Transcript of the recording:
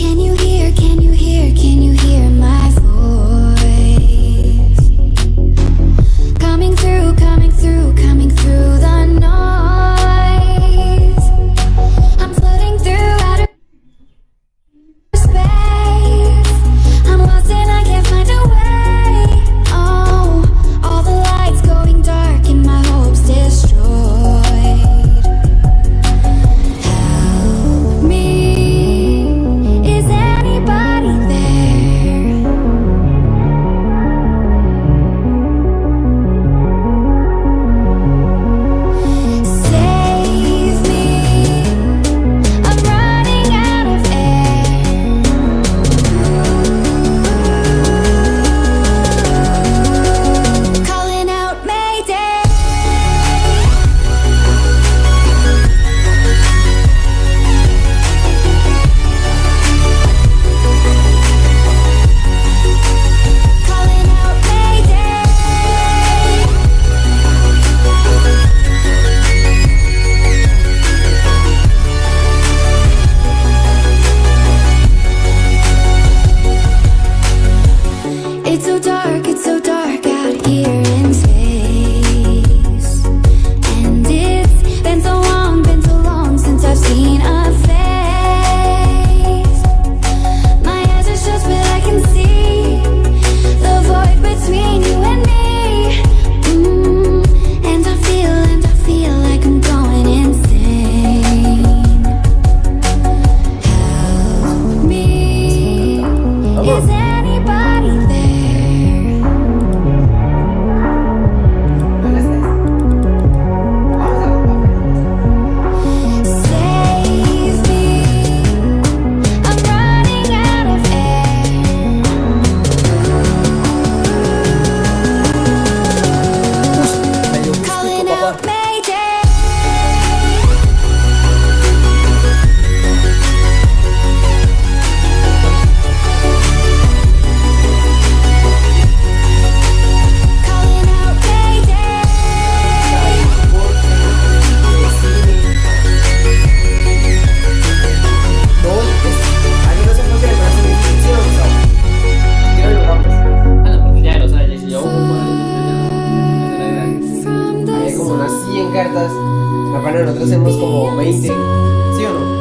Can you metas. Aparte nosotros hacemos como 20, ¿sí o no?